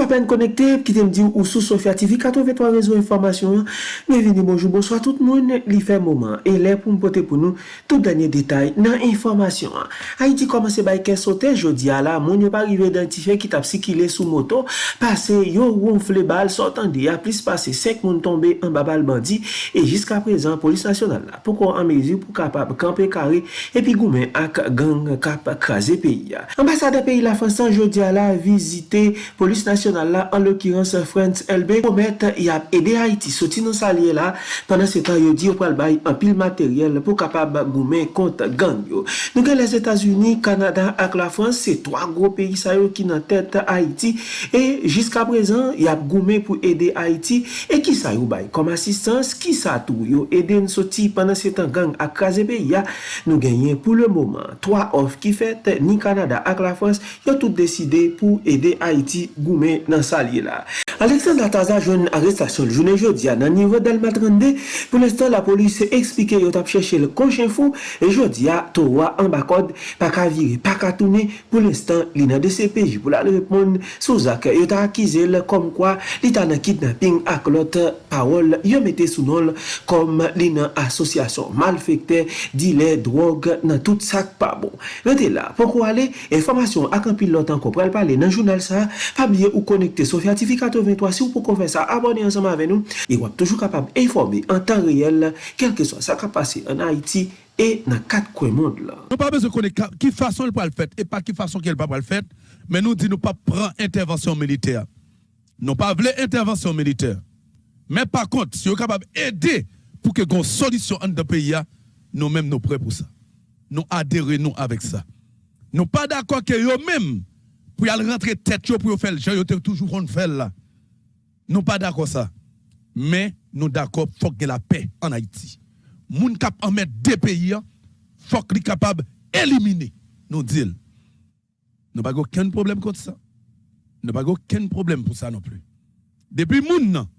Toujou apen konekte, pkite mdi ou sou Sofia TV, 83 rezo informasyon. Bienveni, bonjou, bonsoy tout moun li fe mouman. E lè pou mpote pou nou tout danyen detay nan informasyon. Haiti komanse bay kè sote, jodi ala, moun yo pa rive identife ki tap si ki lè sou moto, pase yo woun fle bal, sotan di a plis pase sek moun tombe an babal bandi, e jiska prezan polis nasyonal la. Poko an mezi pou kapap kampe kare, epi goumen ak gang kap kaze peyi ya. Ambasade peyi la Fransan jodi ala vizite polis nasyonal internasyonal la, an l'okirans France LB, promet yap ede Haiti soti nou salye la, panan se tan yo di yo pral bay an pil materyel pou kapab goumen kont gang yo. Nou gen les Etats-Unis, Kanada ak la France, se 3 gro peyi sa yo ki nan tete Haiti, e jiska prezan yap goumen pou ede Haiti, e ki sa yo bay? Kom asistans, ki sa tou yo ede nou soti panan se tan gang ak kaze peyi ya, nou genyen pou le mouman. 3 off ki fet, ni Kanada ak la France, yo tout deside pou ede Haiti goumen nan salye la. Alexandre Ataza joun arrestasyon jounen jodia nan nivou del matrande, pou lestan la polis se eksplike yo tap chèche le konchen fou, e jodia towa an bakod pa ka viri, pa ka toune, pou lestan li nan de CPJ pou la repon sou zak yo ta akize le kom kwa li ta nan kidnapping ak lot parol yo mette sou nol kom li nan asosyasyon malfekte di le drog nan tout sak pa bon. Rete la, pou kwa le, informasyon ak an pil lot an ko pral pale nan jounal sa, pa biye ou konekte sou fiatifikato Si ou pou kon fè sa, abonè ansama avè nou E wap toujou kapab informè an tan reyel Kelke so sa kapase an Haiti E nan kat kwen moun la Nou pa bezè konè ki fason l pou al fèt E pa ki fason ki el pa pou al fèt Men nou di nou pa pran intervensyon militer Nou pa vle intervensyon militer Men pa kont, si ou kapab edè Pou ke kon solisyon an de peya Nou mèm nou pre pou sa Nou adere nou avèk sa Nou pa d'akwa ke yo mèm Pou yal rentre tèt yo pou yo fèl Jè yo te toujou kon fèl la Nou pa d'akor sa, men nou d'akor fok gen la pe en Haiti. Moun kap anmet de peyi an, fok li kapab elimine nou dil. Nou pa go ken problem kont sa. Nou pa go ken problem pou sa non pli. Depi moun nan,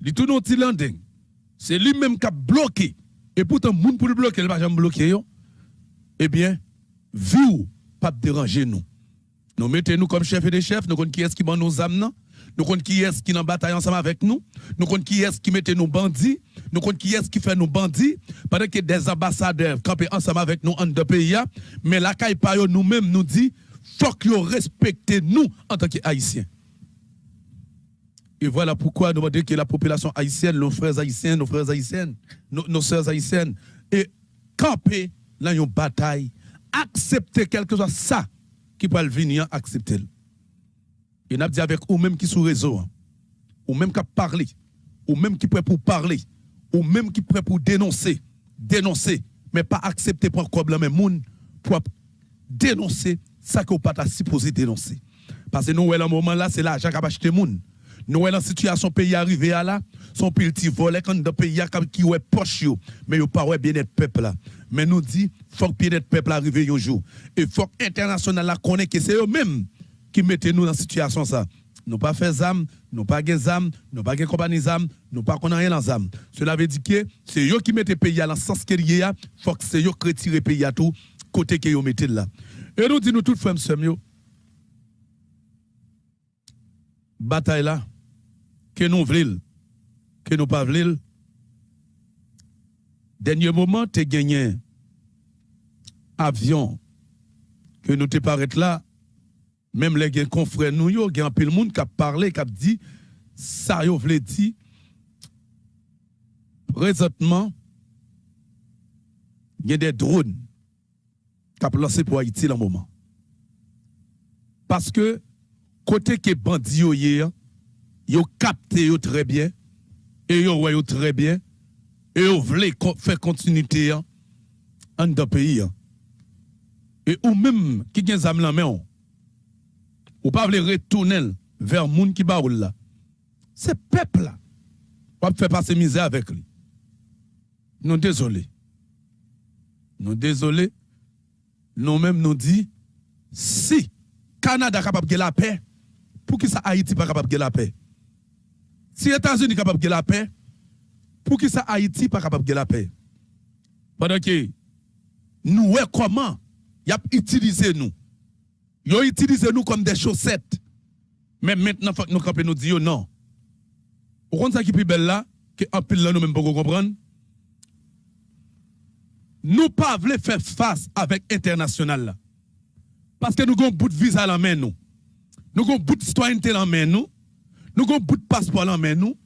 li tou nou ti landing, se li menm kap bloke, e poutan moun pou li bloke, li pa jan bloke yo, ebyen, vi ou pap deranje nou. Nou mette nou kom chef e de chef, nou kon ki eski ban nou zam nan, nous comptons qui est qui dans bataille ensemble avec nous, nous comptons qui est qui mettait nos bandits, nous comptons qui est qui fait nos bandits, pendant que des ambassadeurs campent ensemble avec nous en deux pays, mais la caille nous-mêmes nous dit, faut que respectez nous en tant qu'Haïtiens. Et voilà pourquoi nous demandons que la population haïtienne, nos frères haïtiens, nos frères haïtiennes, nos, nos soeurs haïtiennes, et camper dans une bataille, accepter quelque chose ça qui peut venir accepter. Et n'a dit avec ou même qui sous réseau, hein. ou même qui parlé, ou même qui prêt pour parler, ou même qui prêt pour dénoncer, dénoncer, mais pas accepter pour problème mais moun pour dénoncer ça que pas supposé dénoncer. Parce que nous, à un moment là, c'est l'argent qui a acheté moun. Nous, la situation pays arrivé à là, son petit volet quand le pays qui est poche, mais il pas bien-être peuple là. Mais nous dit, faut que bien-être peuple arrive un jour. Et faut que international là connaît que c'est eux-mêmes qui mettent nous dans cette situation ça. Nous pas fait zam, nous pas gen zam, nous pas gen compagnie zam, nous pas qu'on rien dans zam. Cela veut dire que c'est eux qui mettent pays à la sens que y a, faut que c'est eux qui retirent pays à tout côté que yo mettez là. Et nous dit nous tout frères yo bataille là que nous voulons que nous pas voulons dernier moment tu gagné avion que nous te paraît là même les confrères nous, il y un peu de monde qui a parlé, qui a dit, ça yo vle dit, présentement, il y a des drones qui ont lancé pour Haïti dans le moment. Parce que, côté que bandit yo hier, yo capté très bien, et yo yo très bien, et yo vle faire continuité en dans pays. Et ou même qui gen zam la main, ou pas voulez retourner vers moun qui baoul là. C'est peuple là. Pas faire passer misère avec lui. Nous désolés. Nous désolés. Nous-mêmes nous dit si Canada capable de la paix, pour qui ça Haïti pas capable de la paix? Si États-Unis capable de la paix, pour qui ça Haïti pas capable de la paix? Pendant que nous, comment y a utilisé nous ils utilisé nous comme des chaussettes. Mais maintenant, nous nous dire non. Au compte ça qui là, que en là nous même pas comprendre? Nous pas faire face avec international là. Parce que nous avons un bout de visa en main nous. Nous avons un bout de citoyenneté en main nous. Nous avons un bout de passeport en main nous.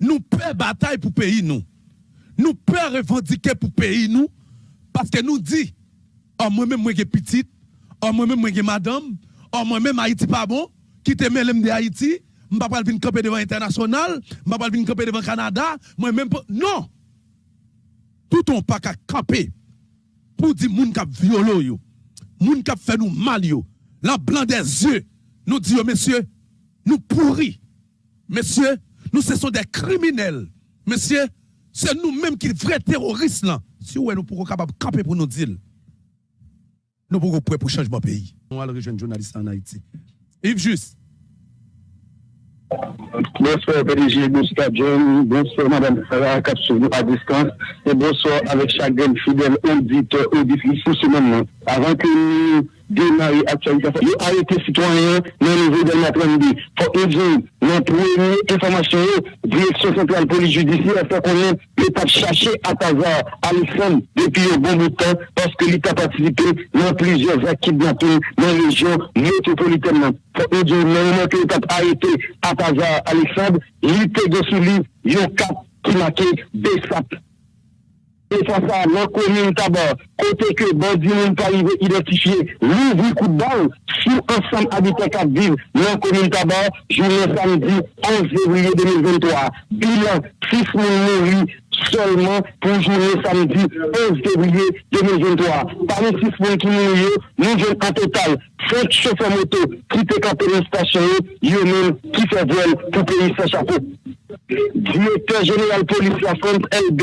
Nous perdons bataille pour pays nous. Nous perdons revendiquer pour pays nous. Parce que nous dit, oh moi-même moi qui petite, oh moi-même moi qui madame, oh moi-même Haïti pas bon, qui te mêle de Haïti, je ne vais pas venir camper devant international, je ne vais pas venir camper devant Canada, moi-même non. Tout on pas qu'à camper pour dire moun k'ap violo yo, moun k'ap fait nous mal yo, la blanc des yeux, nous disons messieurs, nous pourris. Messieurs, nous ce sont des criminels. Messieurs, c'est nous-mêmes qui vrais terroristes là. Si ouais, nous pourrons capable camper pour nous dire. Nous pourrons prêts pour changement pays. On va le rejoindre journaliste en Haïti. Yves Juste. Bonsoir PDG, bonsoir John, bonsoir Madame Sarah Kapsou à distance et bonsoir avec chaque fidèle auditeur, auditrice pour ce moment. avant que nous démarrions l'actualisation, nous arrêter les citoyens dans le niveau de l'apprendre. Faut que nous notre première information, direction centrale police judiciaire, fait qu'on est l'État cherché à Tazar, à l'ensemble depuis un bon bout de temps, parce que l'État participé dans plusieurs équipes dans la région métropolitaine. Faut que nous moment que l'État arrêté à Tazar, Alexandre, l'État de sous lui, il y a un cap qui marqué des sapes. Face à la commune tabac, côté que bandit n'a pas identifié l'ouvre coup de balle sur ensemble habitants qui vivent dans la commune tabac, journée samedi 11 février 2023. Bilan 6 000 morts seulement pour journée samedi 11 février 2023. Parmi 6 000 qui mourent, nous avons en total 5 chauffeurs moto qui étaient campés dans la station, eux-mêmes qui fait vol pour payer sans chapeau. Directeur général policier à France LB,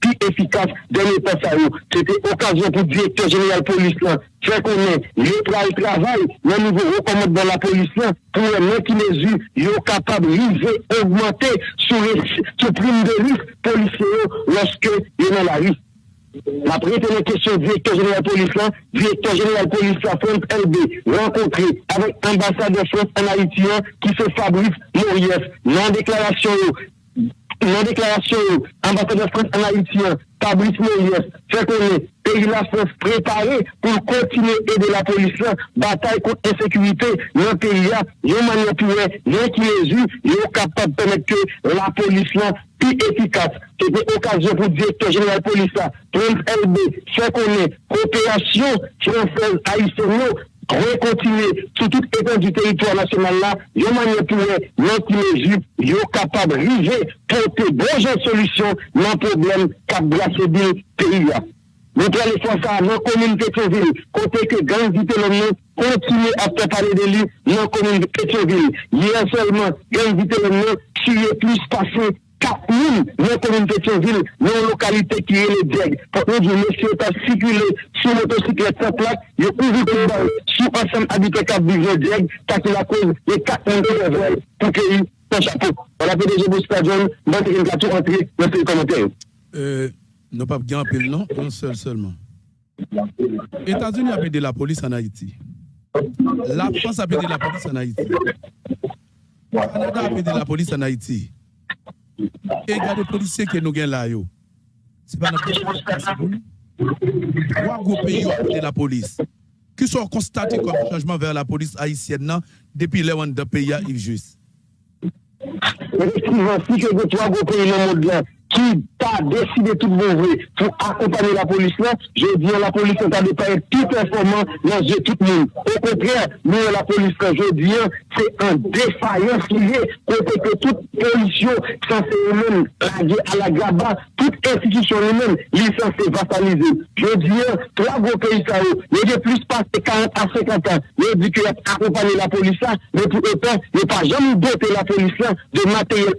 plus efficace dans l'état. C'était occasion pour le directeur général police fait qu'on est le travail, le niveau recommande dans la police pour les qui mesure, sont capables de augmenter sur le prime de risque policiers lorsque ils dans la rue. Après, une question directeur général police là, directeur général police la France LB, rencontré avec ambassadeur France en Haïti qui se Fabrice Moriès, non déclaration, non déclaration, ambassadeur France en Haïti, Fabrice Moriès, fait qu'on est pays la France préparé pour continuer à aider la police bataille contre l'insécurité dans le pays a manière pour qui les yeux, il est capable de permettre que la police là plus efficace. C'était occasion pour le directeur général de police, Prince LB, fait qu'on est coopération française haïtienne, rekontinue sou tout etan du teritwa nasyonal la, yon manye pouwe, yon kinejip, yon kapab rive pou te bonjan solisyon nan problem kap brase bil periya. Nou prele fwa sa nan komine Petionville, kote ke gangzite lom nou kontine ap prepare de li nan komine Petionville. Yer selman gangzite lom nou, siye plus pase 4 000 dans la commune de Pétionville, dans la localité qui est le DEG. Pour nous dire, monsieur, pas circulé sur motocyclette sans plaque, il y a balle sur ensemble qui vivent le DEG, parce que la cause est 4 000 de pour qu'il son chapeau. On a PDG bon, c'est une carte rentrée, merci les commentaires. Euh, non pas bien appel, non, un seul seulement. États-Unis a aidé la police en Haïti. La France a aidé la police en Haïti. Canada a aidé la police en Haïti. Et regardez les policiers que nous avons là. Ce n'est pas notre possible. Trois gros pays ont aidé la police. Qui sont constatés comme changement vers la police haïtienne depuis les de pays à Yves Juste. Si le qui t'a décidé tout mauvais pour accompagner la police là, je dis la police a pas tout performant dans tout le monde. Au contraire, nous la police là, je dis, se an defayans liye kote ke tout polisyon sanse ou men a la graba, tout institisyon ou men li sanse vasalize. Je diye, 3 gwo peyi sa ou, ye de plus pase 40 a 50 an, ye di ki akopane la polisa, men pou etan, ye pa jam dote la polisa de materyel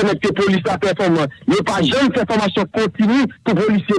permettre que police soit performante. Il n'y a pas jamais de formation continue pour policiers.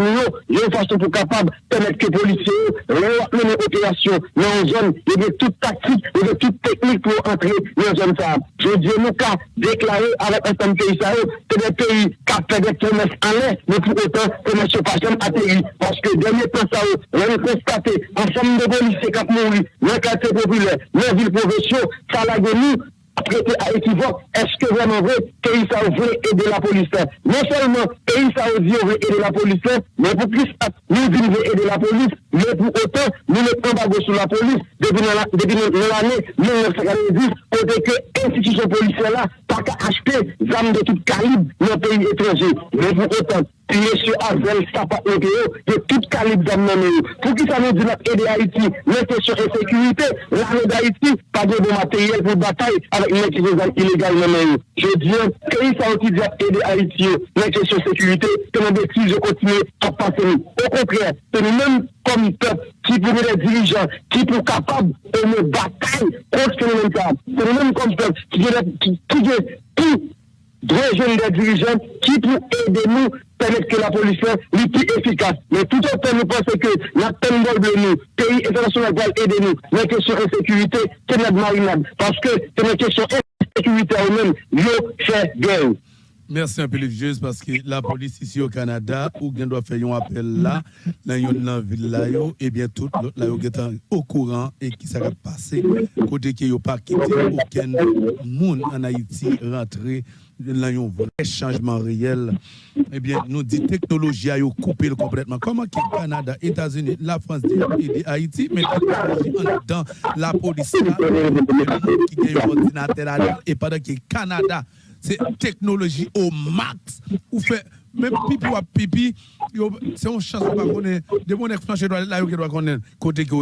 Il y a une façon pour capable permettre que policiers mènent opération dans une zone. Il y a toute tactique, il y a toute technique pour entrer dans une zone. Je dis, nous qu'à déclarer avec un certain pays, c'est des pays qui ont fait des promesses en l'air, mais pour autant, promesses pas jamais atterri. Parce que dernier temps, ça, on a constaté, ensemble de policiers qui ont mouru, dans le quartier populaire, dans la ville professionnelle, ça l'a nous, prêté à équivoque, est-ce que vraiment vrai, pays ça veut aider la police Non seulement pays ça veut aider la police, mais pour plus, nous disons aider la police, mais pour autant, nous mettons pas sur la police depuis l'année 1990, côté que l'institution policière là, pas qu'à acheter des armes de tout calibre dans le pays étranger. Mais pour autant, Mèche Azel, Sapat, Nokeo, de tout kalib zan nan nou. Pou ki sa nou di nat ede Haiti, men kèsyon e sekurite, l'anè d'Haiti, pa de bon materyel pou batay, avèk men ki zan ilegal nan nou. Je diyon, kèy sa ou ki di nat ede Haiti, men kèsyon sekurite, te nan beti je kontine a pase nou. Au konprè, te nou men kom pep, ki pou mè de dirijan, ki pou kapab, e mè batay, konske nou men kap. Te nou men kom pep, ki gen pou permettre que la police soit plus efficace. Mais tout autant, nous pensons que la peine de nous, pays international va aider nous, la question de sécurité, c'est notre marinade. Parce que c'est une question de sécurité elle-même, nous, fait guerre? Merci un peu, Livieuse, parce que la police ici au Canada, où on doit faire un appel là, dans une ville là, et bien tout, là, est au courant et qui s'est passé, côté qui n'a pas quitté aucun monde en Haïti rentrer dans un vrai changement réel. Eh bien, nous dit technologie a coupé complètement. Comment que Canada, États-Unis, la France et Haïti, mais dans la police là, qui a un ordinateur et pendant que Canada c'est technologie au max. Ou fait même pipi ou pipi, c'est une chance pas connaître. De mon doit là qui doit connaître côté que.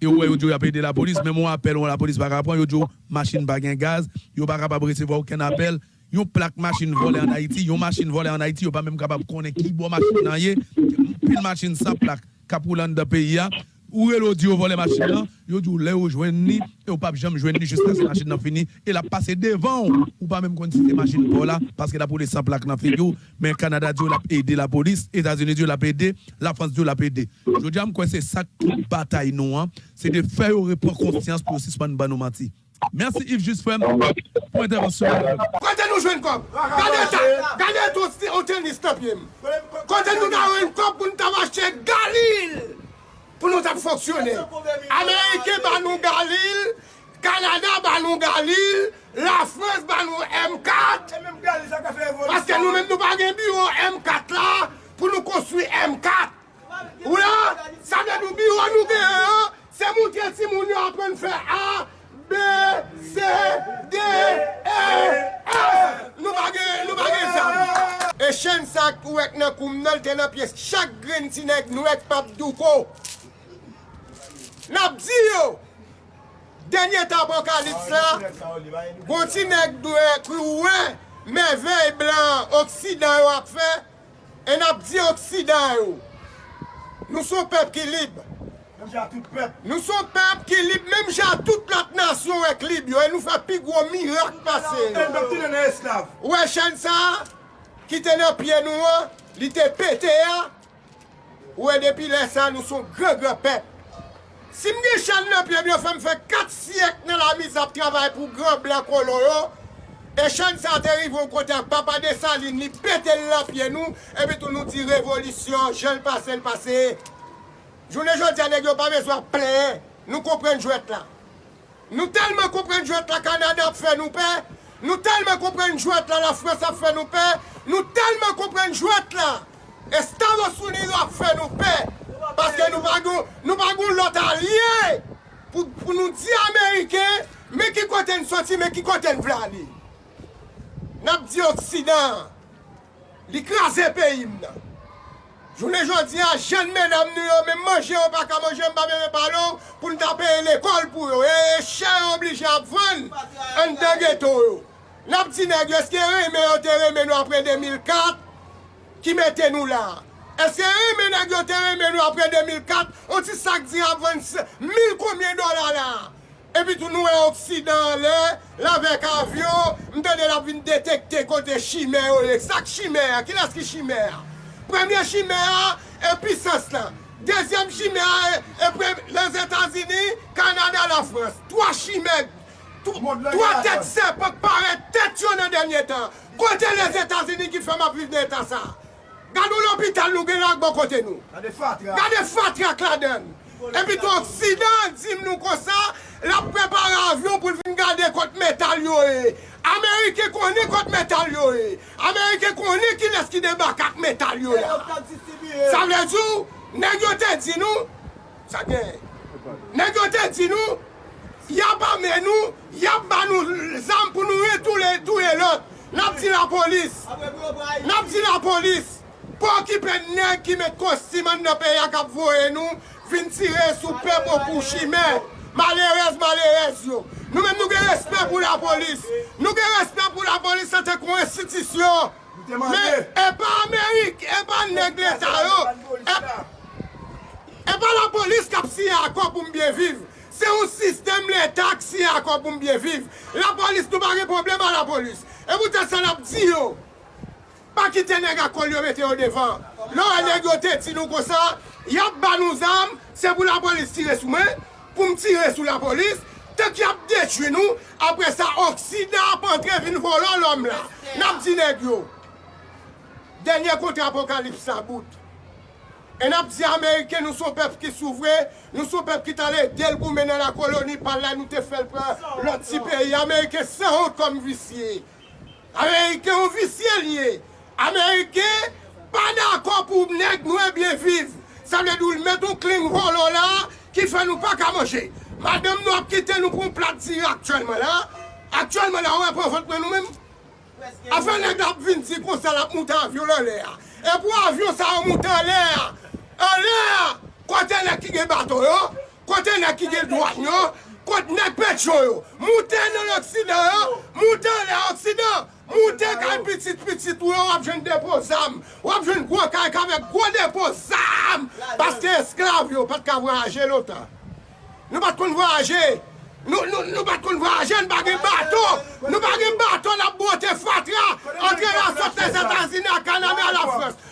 Et ouais, yo a payé la police, mais moi appel la police pas capable, yo machine pas gaz, yo pas capable recevoir aucun appel. Yon plaque machine volée en Haïti, yon machine volée en Haïti, yon pas même capable connaître qui boit machine nan yé, pile machine sans plaque, capoulan de pays où est l'audio volé machine là, yo dit là ou joindre ni et ou pas jamais joindre ni jusqu'à ce machine n'a fini et la passer devant ou pas même quand c'est machine pour là parce que la police sans plaque n'a fait mais Canada Dieu l'a aidé la police, États-Unis Dieu l'a aidé, la France Dieu l'a aidé. Je dis quoi c'est ça qui bataille nous hein, c'est de faire reprendre conscience pour suspendre Banomati. Merci Yves Juste pour intervention. Quand nous jouons comme Gardez ça, gardez tout au tennis Quand nous avons une cop pour nous acheter Galil fonksyonè. Amerike ban nou Galil, Kanada ban nou Galil, la Frans ban nou M4, paske nou men nou bagen biro M4 la, pou nou konstruy M4. Ou la, sa mè nou biro nou gen an, se moun tel si moun yo apren fè A, B, C, D, E, F. Nou bagen sa. E chen sak pou ek nan koum nan tenan piyes, chak gren sinek nou ek pap duko. Nap di yo, denye tabokalips la, gonti nek dwe kouwe, men vey blan, oksidan yo ap fe, en nabdi oksidan yo. Nou son pep ki lib. Nou son pep ki lib, menm jan tout plat nasyon wek lib yo, en nou fe pi gwo mirak pase. En bakti dene eslav. Ouwe chen sa, ki tene pye nou an, li te pete ya, ouwe depi lesan nou son gre gre pep. Si mge chan nan ple myo fèm fè 4 siyek nan la miz ap travay pou gran blan kolon yo, e chan sa te rivon konten papa de salin li pete la pye nou, e bitou nou ti revolisyon, jen pase l pase. Jounen joun diyan negyo pa mezwa ple, nou kompren jwet la. Nou telman kompren jwet la Kanada ap fè nou pe, nou telman kompren jwet la la Frans ap fè nou pe, nou telman kompren jwet la e Stavos Unido ap fè nou pe, Paske nou bagou, nou bagou lot alye. Pou, pou nou di Amerike, me ki kote n soti, me ki kote n vlali. Nap di oksidan, li krasen pe im nan. Jounen jodi an, jen men am nou yo, men manje yo baka manje mba mwen balon, pou nou tape l'ekol pou yo, e, e chen oblige ap ven, an den geto yo. Nap di negyo, eske reme yo te reme nou apre 2004, ki mette nou la. Eske reme remenag yo te reme nou apre 2004, an ti sak di avan 1000 koumyen dola la. E pi tou nou e oksidan le, la vek avyon, mte de la vin detekte kote chimè yo le. Sak chimè ki las ki chimè? Premye chimè ya, epi sas la. Dezyem chimè ya, epi les Etats-Unis, Kanada, la Frans. Toa chimè, toa tet se, pak pare tet yo nan denye tan. Kote les Etats-Unis ki fèm api de etan sa. Gade l'hôpital nou gen ak bon kote nou. Gade Fatra. Gade fatrak la den. E pi ton sidan zim nou konsa, la prepara avyon pou vin gade kote metal yo e. Amerike koni kote metal yo e. Amerike koni ki les ki debak ak metal yo la. Sa vle djou, negyote di nou, sa gen, negyote di nou, Yap ame nou, yap ba nou zam pou nou e tou le e lot. Nap di la polis. Nap di la polis. Po ki pe neg ki met konsiman nan pe ya kap voye nou, vin tire sou pepo pou chime. Malerez, malerez yo. Nou men nou gen respect pou la polis. Nou gen respect pou la polis sa te kon institisyon. Men, e pa Amerik, e pa neg leta yo. E, e pa la polis kap si akwa pou mbyen viv. Se ou sistem leta ki si akwa pou mbyen viv. La polis nou bagye problem a la polis. E moutan sa nap di yo. pa kite neg akol yo mette yo devan. Lò an neg te ti nou kosa, yap ban nou zam, se pou la polis tire sou men, pou m tire sou la polis, te ki ap detwe nou, apre sa oksida ap antre vin volon lom la. Nap di neg yo. Denye konti apokalips sa bout. E nap di Amerike nou sou pep ki souvre, nou sou pep ki tale del pou menen la koloni pal la nou te fel pre lot si peyi. Amerike se hot kom visye. Amerike ou visye liye. Amerike, pa d'akon pou neg nou e bie viv. Sa vle dou l meton kling volo la, ki fè nou pa ka manje. Madame nou ap kite nou pou m plat ziri aktuelman la. Aktuelman la, wè e pou fote mwen nou mèm. A fè nèk dap vin zi kon sa lap moutan avyon lè lè. E pou avyon sa ou moutan lè. An e lè, kote nèk ki gen bato yo, kote nèk ki gen doan yo, kote nèk pet yo yo. Moutan nan l'Oksidan yo, moutan nan l'Oksidan. Moutè kaj pitit-pitit ou yo wap jen depo zam. Wap jen gwo kaj kavek gwo depo zam. Paske esklav yo pat ka voyaje loutan. Nou bat kon voyaje. Nou bat kon voyaje, nou bagen bato. Nou bagen bato la bote fatra. Entre la sot les Etats-Unis, la Kanada, la Frans.